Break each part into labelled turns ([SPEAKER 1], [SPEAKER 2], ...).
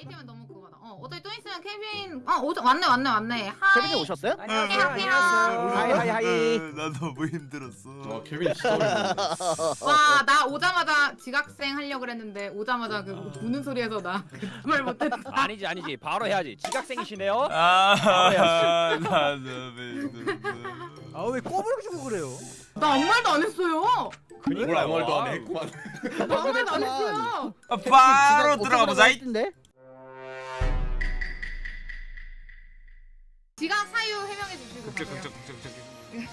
[SPEAKER 1] 아이템은 너무 그거다. 어, 어차피 또 있으면 케빈. 어, 오자 왔네, 왔네, 왔네. Hi.
[SPEAKER 2] 케빈이 오셨어요?
[SPEAKER 3] 안녕하세요.
[SPEAKER 2] Hi hi hi.
[SPEAKER 4] 나 너무 힘들었어.
[SPEAKER 3] 와 케빈 진짜.
[SPEAKER 1] 와, 나 오자마자 지각생 하려고 그랬는데 오자마자 그 우는 소리에서 나말 못했다.
[SPEAKER 5] 아니지 아니지 바로 해야지 지각생이시네요
[SPEAKER 4] 아, 나 너무 힘들었어.
[SPEAKER 6] 아 왜 꼬부력 주고 그래요?
[SPEAKER 1] 나 아무 말도 안 했어요.
[SPEAKER 3] 뭘 아무 말도 안 해. 그만.
[SPEAKER 1] 나 아무 말도 안 했어요.
[SPEAKER 4] 아, 바로 들어가 보자.
[SPEAKER 1] 가세요.
[SPEAKER 4] 극적 극적 극적.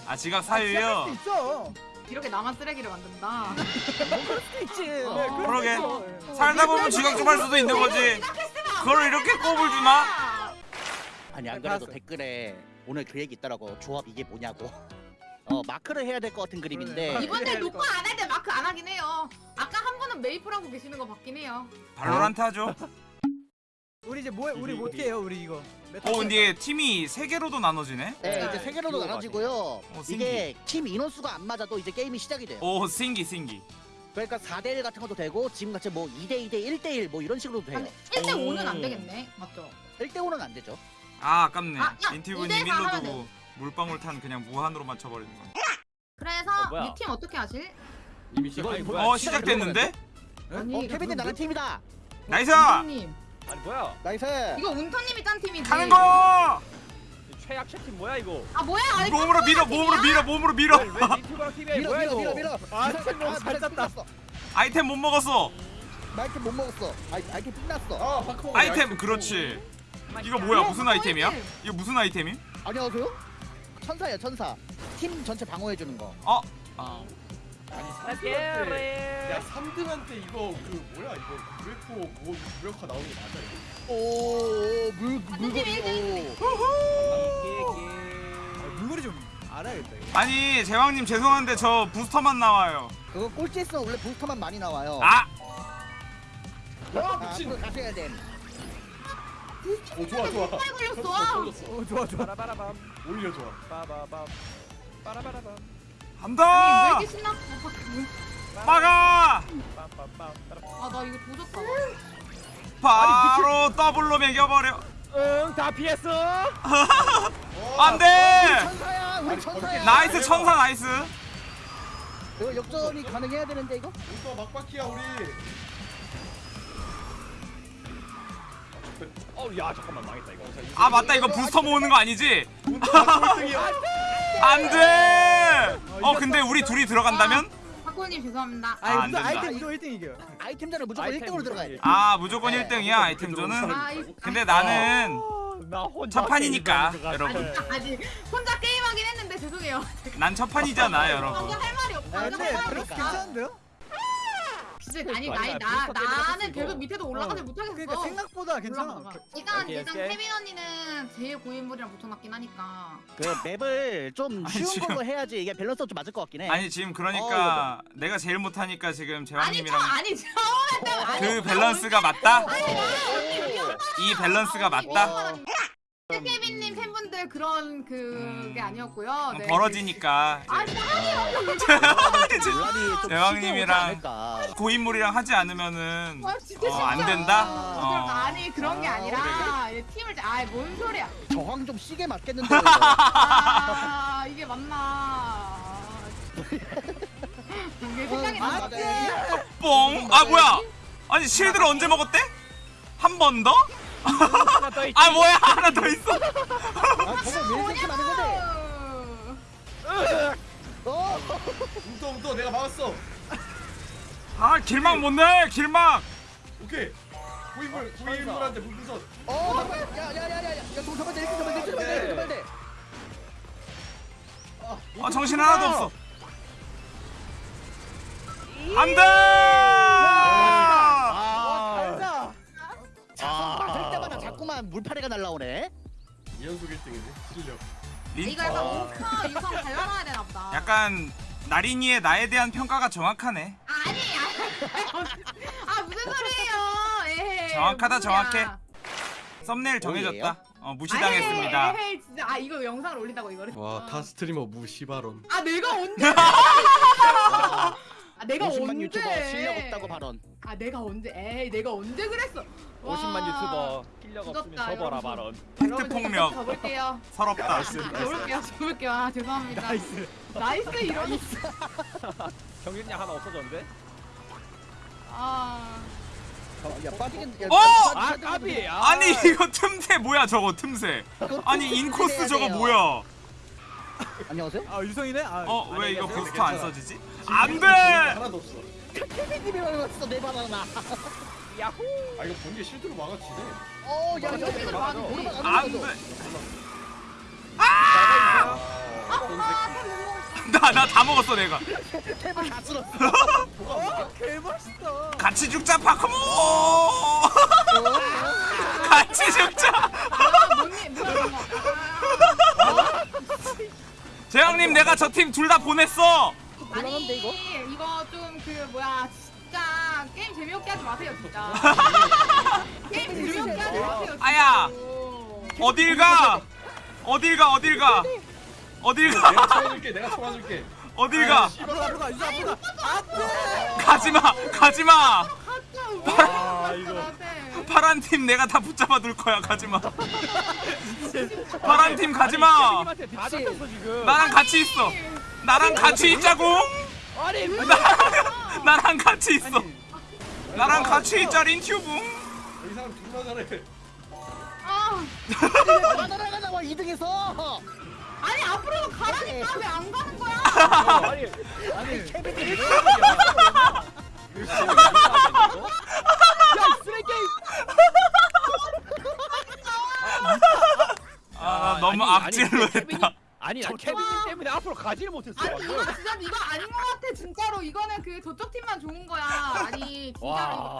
[SPEAKER 4] 아 지각
[SPEAKER 6] 수
[SPEAKER 4] 사유요.
[SPEAKER 6] 있어.
[SPEAKER 1] 이렇게 나만 쓰레기를 만든다.
[SPEAKER 2] 있지.
[SPEAKER 6] 네,
[SPEAKER 4] 그러게.
[SPEAKER 6] 있어.
[SPEAKER 4] 살다 보면 지각 좀 할 수도 있는 거지. 그걸 이렇게 꼽을 주나?
[SPEAKER 2] 아니 안
[SPEAKER 6] 네,
[SPEAKER 2] 그래도. 댓글에 오늘 그 얘기 있더라고. 조합 이게 뭐냐고. 어 마크를 해야 될 것 같은 그림인데.
[SPEAKER 1] 이번에 녹화 안할 때 마크 안 하긴 해요. 아까 한 분은 메이플 하고 계시는 거 봤긴 해요.
[SPEAKER 4] 발로란트 하죠.
[SPEAKER 6] 우리 이제 뭐 우리 뭐 어떻게 해요 우리 이거? 메타
[SPEAKER 4] 어 근데 팀이 세 개로도 나눠지네.
[SPEAKER 2] 네, 이제 세 개로도
[SPEAKER 5] 네.
[SPEAKER 2] 나눠지고요.
[SPEAKER 4] 신기.
[SPEAKER 2] 이게 팀 인원수가 안 맞아도 이제 게임이 시작이 돼요.
[SPEAKER 4] 오 신기 신기.
[SPEAKER 2] 그러니까 4대1 같은 것도 되고 지금 같이 뭐 2대2대 1대1 뭐 이런 식으로도 돼요.
[SPEAKER 1] 근데 1대 5는 안
[SPEAKER 4] 오.
[SPEAKER 1] 되겠네. 맞죠?
[SPEAKER 2] 1대5는 안 되죠.
[SPEAKER 4] 아 아깝네.
[SPEAKER 1] 아, 야,
[SPEAKER 4] 인티브님 일로
[SPEAKER 1] 하면
[SPEAKER 4] 두고 물방울 탄 그냥 무한으로 맞춰버리는 거.
[SPEAKER 1] 그래서
[SPEAKER 5] 어, 뭐야?
[SPEAKER 1] 이팀 어떻게 하실?
[SPEAKER 3] 이미 시작.
[SPEAKER 4] 어 시작됐는데?
[SPEAKER 1] 아니,
[SPEAKER 2] 어 케빈이 나는 팀이다.
[SPEAKER 4] nice!
[SPEAKER 1] 님
[SPEAKER 5] 아니 뭐야
[SPEAKER 2] nice.
[SPEAKER 1] 이거 운터님이 짠 팀이지.
[SPEAKER 4] 가는 거!
[SPEAKER 5] 최약체 팀 뭐야 이거
[SPEAKER 1] 아 뭐야? 아니
[SPEAKER 4] 몸으로 밀어 몸으로 밀어 몸으로 밀어.
[SPEAKER 5] 왜 유튜브랑 TV에
[SPEAKER 2] 밀어
[SPEAKER 5] 뭐야
[SPEAKER 2] 밀어
[SPEAKER 5] 이거
[SPEAKER 2] 밀어 밀어.
[SPEAKER 6] 아, 팀잘 짰다.
[SPEAKER 4] 아이템 못 먹었어.
[SPEAKER 2] 마이크 못 먹었어. 아이 아이템 끝났어.
[SPEAKER 3] 아 파커.
[SPEAKER 4] 아이템 그렇지. 이거 뭐야 무슨
[SPEAKER 1] 어,
[SPEAKER 4] 아이템이야?
[SPEAKER 1] 아이템.
[SPEAKER 4] 이거 무슨 아이템임?
[SPEAKER 2] 안녕하세요. 천사야 천사. 팀 전체 방어해 주는 거.
[SPEAKER 4] 어?
[SPEAKER 3] 아 니
[SPEAKER 5] Let's
[SPEAKER 3] 3등한테.
[SPEAKER 5] get
[SPEAKER 3] 야
[SPEAKER 5] it.
[SPEAKER 3] 3등한테 이거 그 뭐야 이거 UFO 뭐 무력화 나오는 거 맞아 이거?
[SPEAKER 2] 오물 물건이 오.
[SPEAKER 6] 아, 물건이 좀 알아야겠다. 이거.
[SPEAKER 4] 아니 제왕님 죄송한데 저 부스터만 나와요.
[SPEAKER 2] 그거 꼴찌 했으면 원래 부스터만 많이 나와요.
[SPEAKER 4] 아!
[SPEAKER 3] 와
[SPEAKER 2] 아,
[SPEAKER 3] 미친.
[SPEAKER 2] 그거 가셔야 돼.
[SPEAKER 3] 오 좋아 좋아.
[SPEAKER 1] 빨리 걸렸어.
[SPEAKER 3] 어
[SPEAKER 6] 좋아 좋아.
[SPEAKER 5] 빠라바라밤
[SPEAKER 3] 올려 좋아.
[SPEAKER 5] 빠바밤 빠라바라밤
[SPEAKER 1] 아니 왜
[SPEAKER 4] 한다!
[SPEAKER 1] 이렇게 신났어?
[SPEAKER 4] 막아!
[SPEAKER 1] 아나 이거 조졌다.
[SPEAKER 4] 바로 더블로 매겨버려.
[SPEAKER 5] 응다 피했어
[SPEAKER 4] 안돼!
[SPEAKER 2] 천사야, 우리 천사야.
[SPEAKER 4] nice 천사 nice.
[SPEAKER 2] 이거 역전이 가능해야 되는데 이거?
[SPEAKER 3] 우서 막바퀴야 우리.
[SPEAKER 5] 어야 잠깐만 망했다 이거
[SPEAKER 4] 아 맞다 이거 부스터 모으는 거 아니지?
[SPEAKER 3] 꼴등이야.
[SPEAKER 4] 안돼! 어 근데 우리 둘이 들어간다면?
[SPEAKER 1] 죄송합니다.
[SPEAKER 4] 아, 안
[SPEAKER 6] 아니 무슨
[SPEAKER 4] 된다.
[SPEAKER 6] 아이템 무조건 1등 이겨.
[SPEAKER 2] 아이템전은 무조건
[SPEAKER 5] 아이템
[SPEAKER 2] 1등으로 들어가야 돼.
[SPEAKER 4] 아 무조건 1등이야 아이템전은.
[SPEAKER 1] 아, 이,
[SPEAKER 4] 근데 나는
[SPEAKER 5] 나 혼자
[SPEAKER 4] 첫판이니까
[SPEAKER 5] 게임을
[SPEAKER 4] 여러분.
[SPEAKER 1] 아니, 아니 혼자 게임하긴 했는데 죄송해요.
[SPEAKER 4] 난 첫판이잖아 여러분.
[SPEAKER 1] 혼자 할 말이 없어.
[SPEAKER 6] 아 근데
[SPEAKER 1] 할 말이 없어.
[SPEAKER 6] 괜찮은데요?
[SPEAKER 1] 진짜 아니 나이 나
[SPEAKER 5] 비슷하게 생각했어,
[SPEAKER 1] 나는
[SPEAKER 5] 이거.
[SPEAKER 1] 계속 밑에도 올라가지
[SPEAKER 6] 어.
[SPEAKER 1] 못하겠어.
[SPEAKER 6] 그러니까 생각보다 괜찮아.
[SPEAKER 1] 올라가다가. 일단
[SPEAKER 5] 오케이,
[SPEAKER 1] 일단
[SPEAKER 5] 오케이.
[SPEAKER 1] 케빈 언니는 제일 고인물이랑 붙여놨긴 하니까.
[SPEAKER 2] 그 map을 좀
[SPEAKER 4] 아니,
[SPEAKER 2] 쉬운
[SPEAKER 4] 지금-
[SPEAKER 2] 걸로 해야지 이게 밸런스가 좀 맞을 것 같긴 해.
[SPEAKER 4] 아니 지금 그러니까 내가 제일 못하니까 지금
[SPEAKER 1] 아니 저
[SPEAKER 4] 재왕님이랑
[SPEAKER 1] 아니 처음에 아니
[SPEAKER 4] 그 밸런스가 맞다?
[SPEAKER 1] 아니
[SPEAKER 4] 이 밸런스가
[SPEAKER 1] 아,
[SPEAKER 4] 맞다?
[SPEAKER 1] 케빈님 팬분들 그런 그게 아니었고요. 네.
[SPEAKER 4] 벌어지니까
[SPEAKER 1] 아 아니
[SPEAKER 2] 논란이 좀
[SPEAKER 4] 여왕님이랑-
[SPEAKER 2] 시끄러우지 않을까.
[SPEAKER 4] 고인물이랑 하지 않으면은
[SPEAKER 1] 아 진짜
[SPEAKER 4] 어, 안
[SPEAKER 1] 진짜.
[SPEAKER 4] 된다?
[SPEAKER 1] 아,
[SPEAKER 4] 어.
[SPEAKER 1] 아니 그런 게
[SPEAKER 2] 아,
[SPEAKER 1] 아니라 얘 팀을 아뭔 소리야?
[SPEAKER 2] 저항 좀 시게 맞겠는데.
[SPEAKER 1] 아 이게 맞나? 이게 생각이
[SPEAKER 2] 어,
[SPEAKER 1] 나.
[SPEAKER 2] 맞아.
[SPEAKER 4] 뽕! 아 뭐야? 아니 실드를 언제 먹었대? 한 번 더?
[SPEAKER 5] 하나 더 있지
[SPEAKER 4] 아 뭐야 하나 더 있어?
[SPEAKER 2] 아, 저거 왜 건데? 어?
[SPEAKER 3] 움터 내가 막았어.
[SPEAKER 4] 아 길막 못 내! 길막!
[SPEAKER 3] 오케이. 고인물 고인물한테 불분선.
[SPEAKER 2] 어, 잠깐만. 야, 야, 야, 야, 야. 야, 좀 잡아야 돼. 이렇게 잡아야 돼. 이렇게 잡아야 돼. 이렇게 잡아야 돼.
[SPEAKER 4] 아 정신 하나도 없어 안돼!
[SPEAKER 2] 아, 할 때마다 자꾸만 물파리가 날라오네.
[SPEAKER 3] 이연속 1등이네. 실력.
[SPEAKER 4] 린-
[SPEAKER 1] 이거 약간 웅커 유성 발라놔야 되나 보다.
[SPEAKER 4] 약간 나린이의 나에 대한 평가가 정확하네
[SPEAKER 1] 아니 아 무슨 소리예요? 에헤이,
[SPEAKER 4] 정확하다. 정확해. 썸네일 정해졌다? 어 무시당했습니다
[SPEAKER 1] 에헤이, 에헤이, 진짜 아 이거 영상을 올린다고 이거를.
[SPEAKER 3] 와타 스트리머 무시 발언.
[SPEAKER 1] 아 내가 언제? 아 내가
[SPEAKER 2] 50만
[SPEAKER 1] 언제?
[SPEAKER 2] 유튜버 실력 없다고 발언.
[SPEAKER 1] 아 내가 언제? 에이 내가 언제 그랬어? 와.
[SPEAKER 5] 50만 유튜버 실력 없으면 접어라
[SPEAKER 1] 여러분.
[SPEAKER 5] 발언.
[SPEAKER 4] 팩트 폭력
[SPEAKER 1] 접을게요.
[SPEAKER 4] 서럽다
[SPEAKER 1] 접을게요. 접을게요. 아 죄송합니다. nice. nice 이러고.
[SPEAKER 5] 경쟁력 하나 없어졌는데?
[SPEAKER 1] 아.
[SPEAKER 2] 야 빠지겠. 야,
[SPEAKER 4] 어!
[SPEAKER 5] 아 까비. 아,
[SPEAKER 4] 아니 이거 틈새 뭐야 저거 틈새 아니 인코스 저거 뭐야
[SPEAKER 2] 안녕하세요.
[SPEAKER 6] 아 유성이네. 아,
[SPEAKER 4] 어 왜 이거. 부스터 안 써지지? 안 돼
[SPEAKER 3] 하나도 없어.
[SPEAKER 2] 케빈님이 말했어 내 바나나.
[SPEAKER 5] 야호.
[SPEAKER 3] 아 이거 번개 실드로 막아치네.
[SPEAKER 2] 어, 야, 야,
[SPEAKER 1] 이거
[SPEAKER 2] 야, 야,
[SPEAKER 1] 막아줘.
[SPEAKER 2] 오르막 안
[SPEAKER 4] 안돼
[SPEAKER 2] 올라가죠.
[SPEAKER 4] 나나 다 먹었어 내가
[SPEAKER 2] 탭을 다 쓸었어.
[SPEAKER 6] 어, 개 멋있다.
[SPEAKER 4] 같이 죽자 파크모 같이 죽자
[SPEAKER 1] 아, 이거.
[SPEAKER 4] 재영님 내가 저 팀 둘 다 보냈어
[SPEAKER 1] 아니
[SPEAKER 2] 이거?
[SPEAKER 1] 이거 좀그 뭐야 게임 재미없게 하지 마세요 진짜. 게임 재미없게 하지 마세요.
[SPEAKER 4] 아야.
[SPEAKER 1] 진짜로.
[SPEAKER 4] 어딜 가 어딜 가 어딜 가 어딜
[SPEAKER 3] 내가
[SPEAKER 4] 가
[SPEAKER 3] 쳐줄게. 내가 쳐줄게.
[SPEAKER 4] 어딜 가
[SPEAKER 6] 앞으로 앞으로 가. 유성 앞으로 가. 안돼.
[SPEAKER 4] 가지마 가지마
[SPEAKER 1] 가짜
[SPEAKER 5] 아, 이거.
[SPEAKER 4] 파란 팀 내가 다 붙잡아 둘 거야 가지마 파란 팀 가지마. 나랑 같이 있어 나랑 같이 있자고 나랑 같이 있어 나랑 같이 있자 린튜브
[SPEAKER 3] 이 사람 존나 잘해.
[SPEAKER 1] 아
[SPEAKER 2] 바나나가 나와 2등에서.
[SPEAKER 1] 아니 앞으로도 가라니까 왜 안 가는 거야?
[SPEAKER 5] 아니
[SPEAKER 6] 아니.
[SPEAKER 2] 케빈님이
[SPEAKER 5] 야 쓰레기.
[SPEAKER 4] 아 너무 악질로 했다
[SPEAKER 5] 아니 나 케빈님 때문에 앞으로 가지를 못했어.
[SPEAKER 1] 아니 이거 진짜 이거 아닌 것 같아 진짜로 이거는 그 저쪽 팀만 좋은 거야 아니 진짜로
[SPEAKER 5] 와.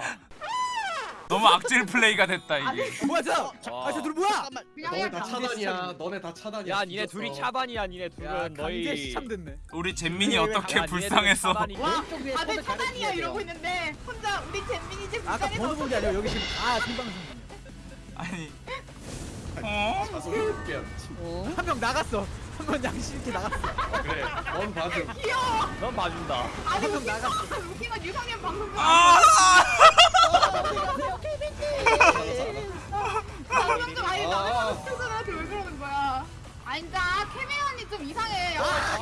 [SPEAKER 4] 너무 악질 플레이가 됐다 이게
[SPEAKER 6] 뭐야 저?
[SPEAKER 5] 와.
[SPEAKER 6] 아저 둘 뭐야?
[SPEAKER 3] 너네 다 차단이야. 너네 다 차단이야.
[SPEAKER 5] 야 니네. 둘이 차단이야 니네
[SPEAKER 6] 야
[SPEAKER 5] 둘은
[SPEAKER 6] 강제
[SPEAKER 5] 너희.
[SPEAKER 6] 시참됐네.
[SPEAKER 4] 우리 잼민이 어떻게
[SPEAKER 5] 야,
[SPEAKER 4] 불쌍했어.
[SPEAKER 1] 와 다들 차단이야 이러고. 있는데 혼자 우리 잼민이 집
[SPEAKER 6] 아까 번호 본게 아니라 여기 지금 아 생방송.
[SPEAKER 4] 아니 어?
[SPEAKER 2] 어?
[SPEAKER 6] 한명 나갔어. 한명 양심 있게 나갔어.
[SPEAKER 3] 그래. 넌 봐줘.
[SPEAKER 1] 귀여워
[SPEAKER 5] 넌 봐준다.
[SPEAKER 1] 아니 웃긴
[SPEAKER 6] 나갔어.
[SPEAKER 1] 건 웃긴 건 유성현 방송
[SPEAKER 4] 아
[SPEAKER 1] 방송 좀 아. 왜 그러는 거야 아니 진짜 캐메언이 좀 이상해 아,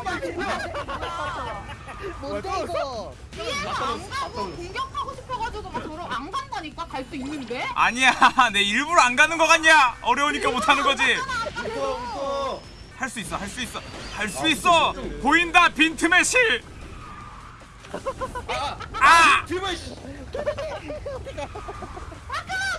[SPEAKER 2] 뭔데 이거?
[SPEAKER 1] 뒤에서 안 가고 공격하고 싶어가지고 막 저러 안 간다니까 갈 수 있는데
[SPEAKER 4] 아니야 내 일부러 안 가는 거 같냐 어려우니까 못 하는 거지
[SPEAKER 3] 웃어.
[SPEAKER 4] 할 수 있어 할 수 있어 할 수 있어 보인다 빈틈의 실 아!
[SPEAKER 3] 뒤만 씨.
[SPEAKER 1] 아까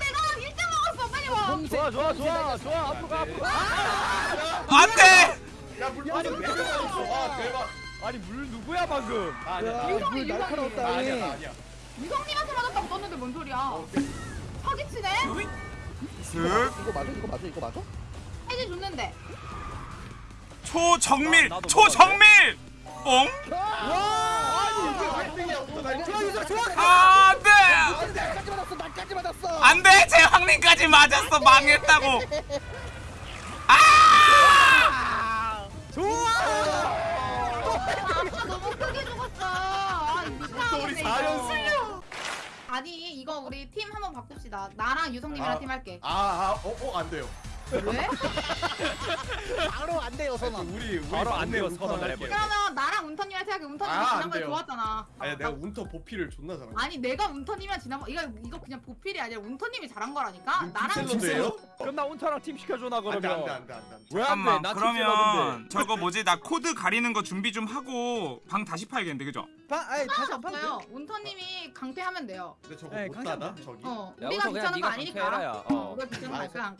[SPEAKER 1] 내가 1점 먹었어 빨리 와
[SPEAKER 5] 좋아 좋아 좋아 좋아 앞으로 가 앞으로 가.
[SPEAKER 4] 안돼
[SPEAKER 3] 야 물방울 네 개가 있어. 아 대박.
[SPEAKER 5] 아니 물 누구야 방금?
[SPEAKER 3] 아, 아니야.
[SPEAKER 1] 유성이
[SPEAKER 6] 물
[SPEAKER 1] 유성이
[SPEAKER 3] 아니야. 나 아니야.
[SPEAKER 1] 유성님한테 맞았다고 떴는데 뭔 소리야 사기치네
[SPEAKER 4] 슥
[SPEAKER 2] 이거 맞아? 이거 맞아? 이거 맞아?
[SPEAKER 1] 해지 줬는데
[SPEAKER 4] 초정밀 초정밀 뽕
[SPEAKER 3] 아니 이게 왜 등이야? 웃어 날
[SPEAKER 6] 좋아 유성 좋아.
[SPEAKER 4] 안돼
[SPEAKER 2] 나까지 맞았어. 나까지 맞았어.
[SPEAKER 4] 안돼 망했다고 아
[SPEAKER 6] 좋아.
[SPEAKER 1] 너무 크게 죽었어 아
[SPEAKER 3] 우리
[SPEAKER 1] 이거.
[SPEAKER 3] 4연승.
[SPEAKER 1] 아니 이거 우리 팀 한번 바꿉시다 나랑 유성님이랑
[SPEAKER 3] 아.
[SPEAKER 1] 팀 할게
[SPEAKER 3] 아아어어안 돼요.
[SPEAKER 1] 왜?
[SPEAKER 2] 바로 안 돼요, 선언.
[SPEAKER 3] 우리 우리
[SPEAKER 5] 바로 안 돼요, 선언을. 해버려.
[SPEAKER 1] 그러면 나랑 운터님이랑 팀 할게 운터님이
[SPEAKER 3] 아, 안
[SPEAKER 1] 지난번에
[SPEAKER 3] 돼요.
[SPEAKER 1] 좋았잖아
[SPEAKER 3] 아니 내가 운터 보필을 존나 잘해.
[SPEAKER 1] 아니 내가 운터님이랑 지난번 이거 이거 그냥 보필이 아니라 운터님이 잘한 거라니까 나랑
[SPEAKER 3] 셀러드예요?
[SPEAKER 5] 그럼 나 운터랑 팀 시켜줘 나
[SPEAKER 3] 안돼
[SPEAKER 5] 그러면.
[SPEAKER 3] 안돼 안돼 안돼.
[SPEAKER 5] 왜 안 돼?
[SPEAKER 4] 잠깐만
[SPEAKER 5] 나
[SPEAKER 4] 그러면 저거 뭐지 나 코드 가리는 거 준비 좀 하고 방 다시 파야겠는데 그죠?
[SPEAKER 6] 방 아니 다시 안
[SPEAKER 1] 없어요
[SPEAKER 6] 돼.
[SPEAKER 1] 운터님이 강퇴하면 돼요
[SPEAKER 3] 근데 저거
[SPEAKER 6] 네,
[SPEAKER 3] 못
[SPEAKER 6] 강제 안 돼.
[SPEAKER 3] 저기.
[SPEAKER 1] 어
[SPEAKER 5] 야,
[SPEAKER 1] 우리가
[SPEAKER 5] 그냥
[SPEAKER 1] 귀찮은 거
[SPEAKER 5] 네가
[SPEAKER 1] 아니니까
[SPEAKER 5] 강퇴해라 야.
[SPEAKER 1] 어
[SPEAKER 5] 어.
[SPEAKER 1] 우리가 귀찮은 거 아니까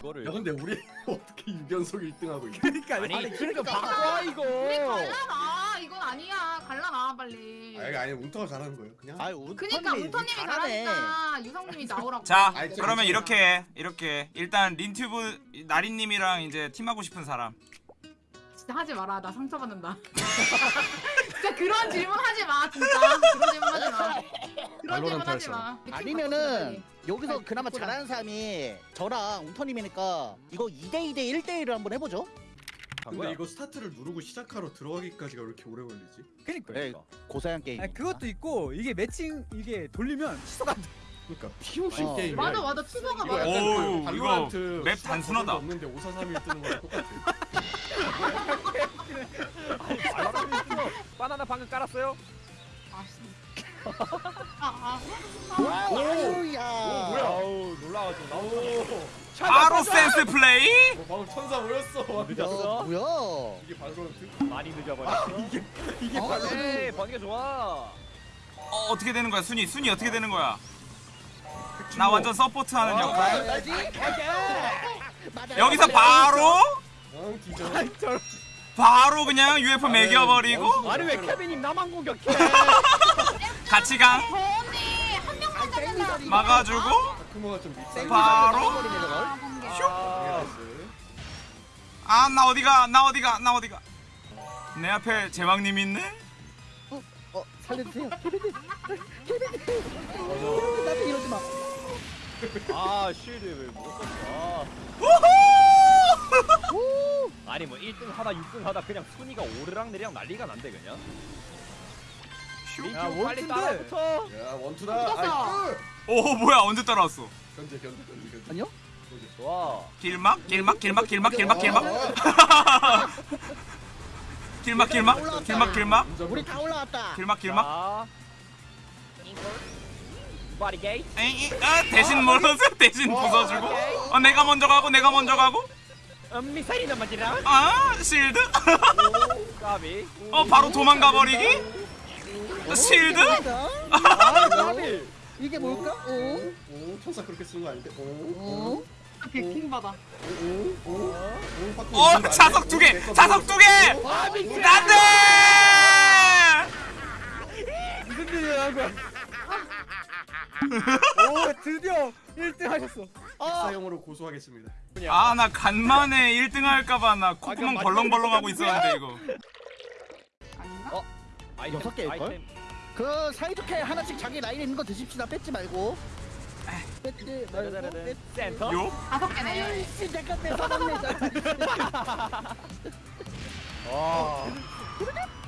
[SPEAKER 5] 이거를.
[SPEAKER 3] 야 근데 우리 어떻게 6연속 1등하고 있냐?
[SPEAKER 6] 그러니까
[SPEAKER 5] 아니
[SPEAKER 6] 아니
[SPEAKER 5] 그러니까
[SPEAKER 1] 그러니까.
[SPEAKER 5] 바꿔 이거.
[SPEAKER 1] 우리 갈라놔 이건 아니야 갈라놔 빨리
[SPEAKER 3] 아니 아니 운터가 잘하는 거예요. 그냥.
[SPEAKER 2] 아유, 운
[SPEAKER 1] 그니까 운터님이 잘하니까 유성님이 나오라고
[SPEAKER 4] 자
[SPEAKER 3] 저-
[SPEAKER 4] 그러면 이렇게 해, 이렇게 일단 린튜브 나린님이랑 이제 팀하고 싶은 사람
[SPEAKER 1] 진짜 하지 마라 나 상처받는다 진짜 그런 질문 하지 마 진짜 그런 질문 하지 마 그런 질문 하지 마
[SPEAKER 2] 아니면은 여기서
[SPEAKER 1] 아니,
[SPEAKER 2] 그나마
[SPEAKER 1] 그거랑.
[SPEAKER 2] 잘하는 사람이 저랑 운터님이니까 이거 2대2대 1대1을 한번 해보죠.
[SPEAKER 3] 근데 이거 스타트를 누르고 시작하러 들어가기까지가 왜 이렇게 오래 걸리지?
[SPEAKER 6] 그러니까.
[SPEAKER 2] 네, 고사양 게임.
[SPEAKER 6] 아니 그것도 있고 이게 매칭 이게 돌리면 취소가 안 돼.
[SPEAKER 3] 그러니까 POC
[SPEAKER 2] 어.
[SPEAKER 3] 게임.
[SPEAKER 1] 맞아 맞아
[SPEAKER 3] 이거
[SPEAKER 1] 맞아.
[SPEAKER 4] 오우,
[SPEAKER 3] 그
[SPEAKER 4] 이거 맵 단순하다.
[SPEAKER 3] 없는데 5431 뜨는 거랑 똑같아.
[SPEAKER 5] 방금 깔았어요?
[SPEAKER 1] 아, 씨. 아, 아.
[SPEAKER 2] 야
[SPEAKER 3] 뭐야?
[SPEAKER 5] 아우 놀라가지고 나오.
[SPEAKER 4] 바로 센스 플레이?
[SPEAKER 3] 어, 방금 천사 모였어.
[SPEAKER 2] 야,
[SPEAKER 5] 늦었어?
[SPEAKER 2] 뭐야
[SPEAKER 3] 이게 발로란트?
[SPEAKER 5] 많이 늦어버렸어. 이게 이게
[SPEAKER 2] 아,
[SPEAKER 5] 에이 번개 좋아.
[SPEAKER 4] 어, 어떻게 되는 거야 순위 순위 어떻게 되는 거야 나 완전 support 하는
[SPEAKER 5] 아,
[SPEAKER 4] 역할
[SPEAKER 2] 알지? 맞아.
[SPEAKER 4] 여기서 바로. 바로 그냥 UFO 매겨버리고.
[SPEAKER 5] 아니 왜 케빈님 나만 공격해?
[SPEAKER 4] 같이
[SPEAKER 1] 잡는다.
[SPEAKER 4] 막아주고.
[SPEAKER 3] 밉상.
[SPEAKER 4] 바로.
[SPEAKER 1] 아, 번개.
[SPEAKER 5] 아,
[SPEAKER 4] 아나 어디가 나 어디가 나 어디가. 내 앞에 제왕님 있네.
[SPEAKER 2] 어 살려주세요. 케빈님. 케빈님. 케빈님 나한테 이러지 마.
[SPEAKER 5] 아 쉴드 왜못 썼어? 아니 뭐 1등 하다 6등 하다 그냥 순위가 오르락 내리락 난리가 난대 그냥.
[SPEAKER 6] 야,
[SPEAKER 5] 빨리
[SPEAKER 6] 원투인데.
[SPEAKER 5] 따라붙어.
[SPEAKER 3] 야 원투다.
[SPEAKER 1] 붙었어.
[SPEAKER 3] 아이,
[SPEAKER 4] 오 뭐야 언제 따라왔어
[SPEAKER 3] 견제 견제 견제 견제.
[SPEAKER 2] 아니요?
[SPEAKER 5] 좋아.
[SPEAKER 4] 길막 길막 길막 길막 길막 길막 길막 길막 길막 길막
[SPEAKER 2] 우리 다 올라왔다
[SPEAKER 4] 길막 길막
[SPEAKER 5] 자. 바디 게이트.
[SPEAKER 4] 에이, 이, 아, 대신 몰라서 대신 부숴주고 어 내가 먼저 가고 내가 먼저 가고
[SPEAKER 5] 음, 미사일이 넘어지라.
[SPEAKER 4] 아 실드
[SPEAKER 5] 까비.
[SPEAKER 4] 어 바로 도망가 버리기 실드
[SPEAKER 2] 아,
[SPEAKER 5] 까비.
[SPEAKER 2] 이게 뭘까? 오?
[SPEAKER 3] 오 천사 그렇게 쓰는 거 아닌데. 오.
[SPEAKER 2] 오?
[SPEAKER 1] 백킹 받아.
[SPEAKER 3] 오. 오. 오.
[SPEAKER 4] 확어 자석
[SPEAKER 3] 돼.
[SPEAKER 4] 두개 자석. 두개 안돼
[SPEAKER 6] 무슨 일이야? 오 드디어 1등 하셨어.
[SPEAKER 3] 사용으로 고소하겠습니다.
[SPEAKER 4] 아 나 간만에 1등 할까봐 나 콧구멍
[SPEAKER 5] 아,
[SPEAKER 4] 벌렁벌렁 하고 있었는데 이거
[SPEAKER 1] 아닌가?
[SPEAKER 5] 어? 아이템,
[SPEAKER 2] 여섯 개일걸?
[SPEAKER 5] 아이템.
[SPEAKER 2] 그 사이좋게 하나씩 자기 라인에 있는 거 드십시다 뺏지 말고 뺏지 말고
[SPEAKER 5] 짜자자잔.
[SPEAKER 2] 뺏지
[SPEAKER 5] 센터.
[SPEAKER 4] 요?
[SPEAKER 1] 다섯 개네.
[SPEAKER 2] 아이씨 잠깐 내 사랑내
[SPEAKER 5] 아.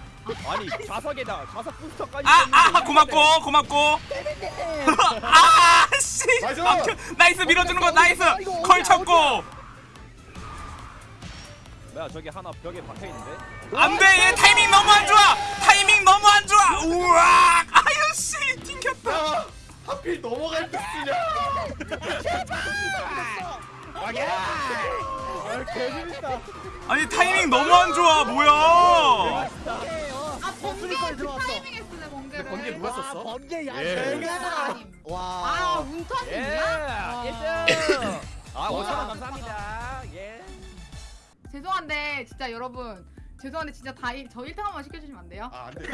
[SPEAKER 5] 아니 자석에다 자석 부스터까지.
[SPEAKER 4] 아, 아, 고맙고, 고맙고. 아, 씨.
[SPEAKER 3] 나이스!
[SPEAKER 4] 막혀. 나이스, 밀어주는 거, 나이스. 컬 쳤고.
[SPEAKER 5] 뭐야 저기 하나 벽에 박혀 있는데.
[SPEAKER 4] 안 돼, 얘 타이밍 너무 안 좋아. 타이밍 너무 안 좋아. 우와. 아유, 씨. 튕겼다.
[SPEAKER 3] 야 하필 넘어갈 때 쓰냐?
[SPEAKER 6] 아.
[SPEAKER 4] 아니, 타이밍 너무 안 좋아. 뭐야.
[SPEAKER 1] 아 번개
[SPEAKER 2] 수리까지
[SPEAKER 1] 그
[SPEAKER 2] 들어왔어.
[SPEAKER 1] 타이밍에 쓰네 번개를.
[SPEAKER 3] 번개 누가 썼어?
[SPEAKER 2] 번개 야
[SPEAKER 3] 예.
[SPEAKER 1] 번개가 아님. 아
[SPEAKER 2] 와
[SPEAKER 1] 운턴
[SPEAKER 5] 예.
[SPEAKER 1] 이야
[SPEAKER 5] 1등. 아
[SPEAKER 2] 와.
[SPEAKER 5] 5천 원 감사합니다. 예.
[SPEAKER 1] 죄송한데 진짜 여러분 죄송한데 진짜 다저 1등 한번 시켜주시면 안 돼요?
[SPEAKER 3] 아 안돼.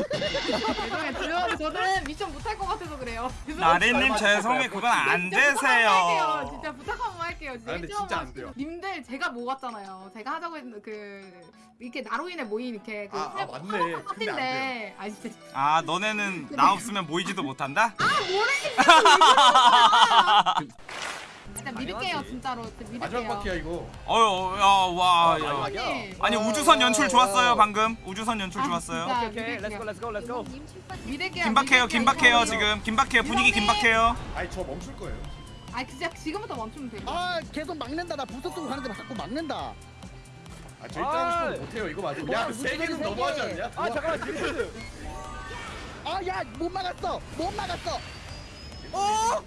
[SPEAKER 1] 죄송해요. 죄송한데 저는 미션 못할 것 같아서 그래요.
[SPEAKER 4] 나래님 죄송해. 그건 안 되세요.
[SPEAKER 1] 진짜 부탁 한번 할게요. 진짜
[SPEAKER 3] 아, 근데
[SPEAKER 1] 일등
[SPEAKER 3] 진짜
[SPEAKER 1] 한번
[SPEAKER 3] 안 돼요.
[SPEAKER 1] 님들 제가 모았잖아요. 제가 하자고 했는 그 이렇게 나로인에 모인 이렇게 그
[SPEAKER 3] 아, 아, 맞네. 근데 안
[SPEAKER 1] 파티인데 아 진짜
[SPEAKER 4] 아, 너네는 나 없으면 모이지도 못한다?
[SPEAKER 1] 믿을게요
[SPEAKER 5] 당연하지.
[SPEAKER 1] 진짜로 믿을게요.
[SPEAKER 3] 마지막 바퀴야 이거.
[SPEAKER 4] 어휴, 야, 와, 야.
[SPEAKER 1] 언니.
[SPEAKER 4] 아니, 우주선 연출 좋았어요, 방금. 우주선 연출
[SPEAKER 1] 아,
[SPEAKER 4] 좋았어요.
[SPEAKER 1] 진짜
[SPEAKER 5] 오케이 오케이. 렛츠고 렛츠고 렛츠고.
[SPEAKER 1] 믿을게요.
[SPEAKER 4] 긴박해요,
[SPEAKER 1] 믿을게요,
[SPEAKER 4] 긴박해요,
[SPEAKER 1] 이거.
[SPEAKER 4] 지금. 긴박해요, 분위기
[SPEAKER 1] 이거는-
[SPEAKER 4] 긴박해요.
[SPEAKER 3] 아니 저 멈출 거예요.
[SPEAKER 1] 아 진짜 지금부터 멈추면 돼요.
[SPEAKER 2] 아 계속 막는다 나 부서 쓰고 가는데 자꾸 막는다
[SPEAKER 3] 아 저희
[SPEAKER 5] 아.
[SPEAKER 3] 따고 못해요 이거 맞아.
[SPEAKER 2] 뭐야,
[SPEAKER 3] 야세 개는 너무하지
[SPEAKER 2] 개.
[SPEAKER 3] 않냐?
[SPEAKER 5] 아 잠깐만 딜리드.
[SPEAKER 2] 아야 못 막았어 못 막았어
[SPEAKER 4] 아!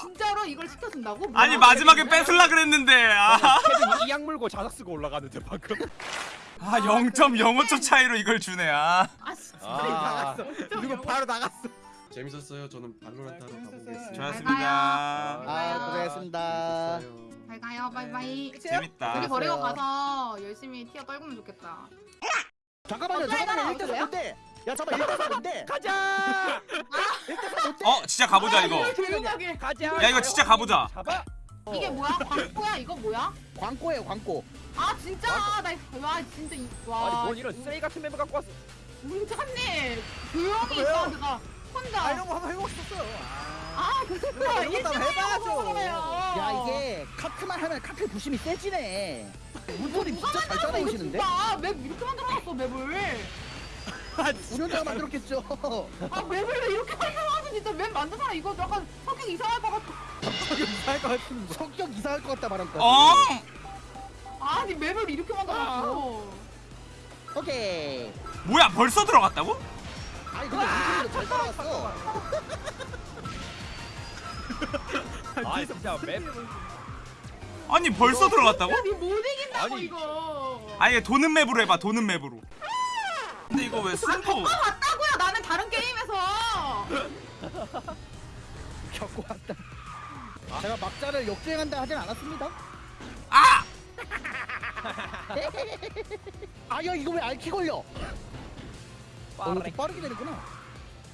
[SPEAKER 1] 진짜로 이걸 시켜준다고?
[SPEAKER 4] 아니? 마지막에 뺏을라 그랬는데 아,
[SPEAKER 5] 케빈이 이악 물고 자석 쓰고 올라가는데 방금.
[SPEAKER 4] 아 0.05초 차이로 이걸 주네 아
[SPEAKER 1] 아 진짜
[SPEAKER 5] 아.
[SPEAKER 6] 나갔어. 그리고 바로 나갔어.
[SPEAKER 3] 재밌었어요. 저는 발로란트 하러 가보겠습니다.
[SPEAKER 4] 좋았습니다
[SPEAKER 2] 아 고생했습니다.
[SPEAKER 1] 잘 가요 바이바이. 우리
[SPEAKER 4] 재밌다
[SPEAKER 1] 버리고 가서 열심히 티어 떨구면 좋겠다.
[SPEAKER 2] 잠깐만요
[SPEAKER 1] 어,
[SPEAKER 2] 잠깐만요
[SPEAKER 1] 어때요?
[SPEAKER 2] 1대4 뭔데 야 잠깐 1대4 뭔데
[SPEAKER 5] 가자.
[SPEAKER 2] 1대4 뭔데
[SPEAKER 4] 어 진짜 가보자 이거
[SPEAKER 1] 조용하게.
[SPEAKER 5] 가자.
[SPEAKER 4] 야, 이거 진짜 가보자.
[SPEAKER 5] 잡아.
[SPEAKER 1] 이게 뭐야? 광고야 이거 뭐야?
[SPEAKER 2] 광고예요 광고
[SPEAKER 1] 아 진짜 나와 진짜 이-
[SPEAKER 5] 아니 와뭘 이런 쓰레기 같은 멤버 갖고 왔어.
[SPEAKER 1] 문찬님 조용히? 있어 내가 혼자
[SPEAKER 6] 아 이런 거 한번 해보고 싶었어요.
[SPEAKER 1] 아 그거
[SPEAKER 6] 이런 것도 한번 해봐야죠.
[SPEAKER 2] 야 이게 카트만 하면 카트 부심이 세지네 물소리 진짜 잘 따라오시는데
[SPEAKER 1] 맵 이렇게 만들어놨어 맵을
[SPEAKER 2] 운영자가 만들었겠죠.
[SPEAKER 1] 아 맵을 왜 이렇게 나와서 진짜 맵 만든 사람 이거 약간 성격 이상할 것 같아
[SPEAKER 6] 이상할 것 같은데.
[SPEAKER 2] 성격 이상할 것 같다 말한 거.
[SPEAKER 4] 어?
[SPEAKER 1] 아니 맵을 이렇게 만들었어
[SPEAKER 2] 오케이.
[SPEAKER 4] 뭐야 벌써 들어갔다고?
[SPEAKER 2] 아니 근데 운동도 잘 따라갔어.
[SPEAKER 5] 아 진짜 맵
[SPEAKER 4] 아니 벌써 들어갔다고?
[SPEAKER 1] 야니 못 이긴다고
[SPEAKER 5] 아니.
[SPEAKER 1] 이거
[SPEAKER 4] 아예 도는 맵으로 해봐 도는 맵으로 근데 이거 왜 승부
[SPEAKER 1] 봤다고요 나는 다른 게임에서
[SPEAKER 2] 겪고 왔다. 제가 막자를 역주행한다 하진 않았습니다.
[SPEAKER 4] 아!
[SPEAKER 2] 아야 이거 왜 알키 걸려? 어, 이렇게 빠르게 되는구나.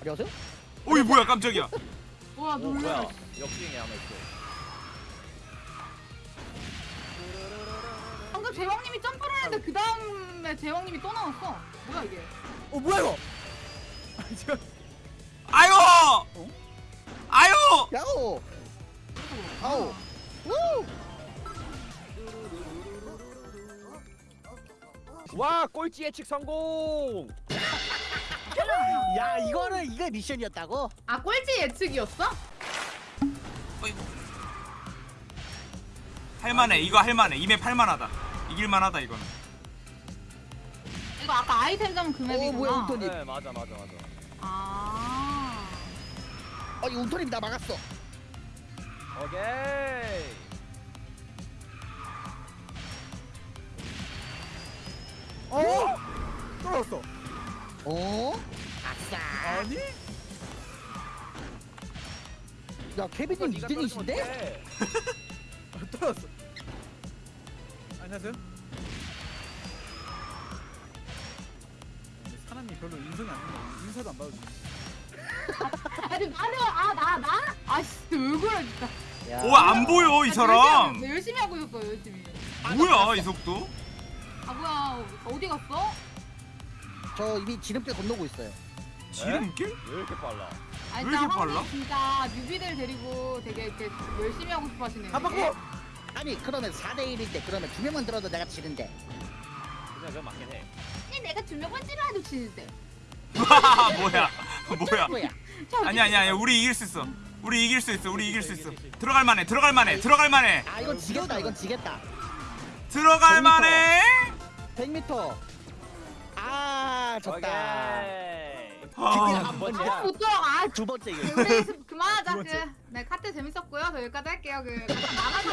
[SPEAKER 2] 안녕하세요?
[SPEAKER 4] 어이 뭐야 깜짝이야
[SPEAKER 5] 와오
[SPEAKER 1] 놀래
[SPEAKER 5] 뭐야 역주행이 하나 있어
[SPEAKER 1] 제왕님이 점프를 했는데 그 다음에 제왕님이 또 나왔어 뭐야 이게
[SPEAKER 6] 어 뭐야 이거? 아니 저
[SPEAKER 4] 아유 아유
[SPEAKER 2] 야오. 아우. 우.
[SPEAKER 5] 와 꼴찌 예측 성공
[SPEAKER 2] 야 이거는 이게 미션이었다고?
[SPEAKER 1] 아 꼴찌 예측이었어?
[SPEAKER 4] 할만해 이거 할만해 이맵 할만하다 이길만하다 이거는
[SPEAKER 1] 이거 아까 아이템점
[SPEAKER 2] 그어 뭐야
[SPEAKER 1] 맵이구나
[SPEAKER 2] 운톤이.
[SPEAKER 5] 네 맞아 맞아 맞아
[SPEAKER 2] 아어이 운톤이 나 막았어.
[SPEAKER 5] 오케이
[SPEAKER 6] 어? 떨어졌어.
[SPEAKER 2] 어? 아싸.
[SPEAKER 6] 아니?
[SPEAKER 2] 야 케빈님
[SPEAKER 5] 네가
[SPEAKER 2] 2등이신데?
[SPEAKER 5] 떨어지면 어떡해.
[SPEAKER 6] 아, 떨어졌어. 안녕하세요. 사람이 별로 인성이 안 좋네. 인사도 안 받아주네.
[SPEAKER 1] 아니 나는 아나 나? 아씨 왜 그래 진짜
[SPEAKER 2] 야.
[SPEAKER 4] 오 안 보여 이
[SPEAKER 1] 아,
[SPEAKER 4] 사람
[SPEAKER 1] 열심히, 하고- 열심히 하고 있었어 열심히
[SPEAKER 4] 뭐야 이 속도
[SPEAKER 1] 아 뭐야 어디 갔어?
[SPEAKER 2] 저 이미 지름길 건너고 있어요.
[SPEAKER 4] 지름길?
[SPEAKER 5] 왜 이렇게 빨라
[SPEAKER 1] 아니
[SPEAKER 4] 왜 이렇게 빨라?
[SPEAKER 1] 진짜 뉴비들 데리고 되게 이렇게 열심히 하고 싶어 하시네요
[SPEAKER 6] 한 바퀴.
[SPEAKER 2] 아니 그러면 4대 1인데 그러면 두 명만 들어도 내가 지는데.
[SPEAKER 5] 그냥 저 맞긴 해.
[SPEAKER 1] 아니, 내가 두명 번째로 해도 치는데.
[SPEAKER 4] 뭐야? 뭐야?
[SPEAKER 2] 뭐야?
[SPEAKER 4] 아니 아니 아니 우리 이길 수 있어. 우리 이길 수 있어. 우리 이길 수 있어. 들어갈 만해 들어갈 만해 들어갈 만해.
[SPEAKER 2] 아 이건 지겠다 이건 지겠다.
[SPEAKER 4] 들어갈 만해?
[SPEAKER 2] 100m. 아 좋다.
[SPEAKER 5] 오케이
[SPEAKER 4] 아,
[SPEAKER 2] 한 번째.
[SPEAKER 1] 아, 못 아,
[SPEAKER 2] 두 번째 이거.
[SPEAKER 1] 우리 그- 그만하자. 그, 네 카트 재밌었고요 저 여기까지 할게요 그 나만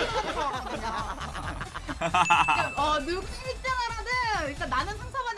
[SPEAKER 1] 어 누구 1등을 하든 일단 나는 상처받는